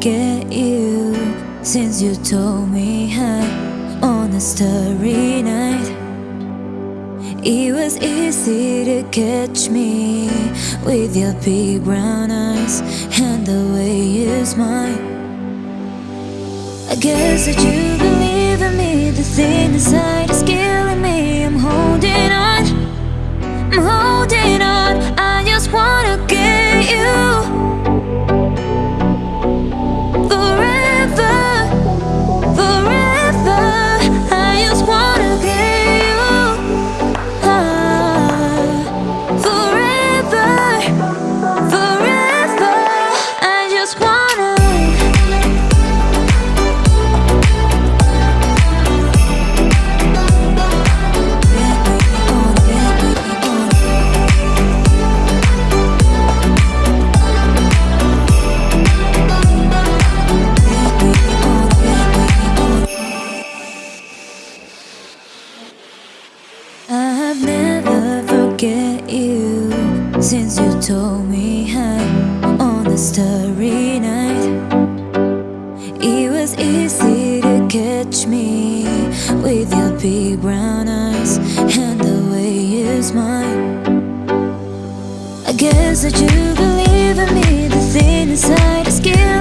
get you Since you told me hi on a starry night. It was easy to catch me With your big brown eyes And the way you smile. I guess that you believe in me The thing inside is killing starry night. It was easy to catch me with your big brown eyes and the way you smile. I guess that you believe in me, the thing inside is killing.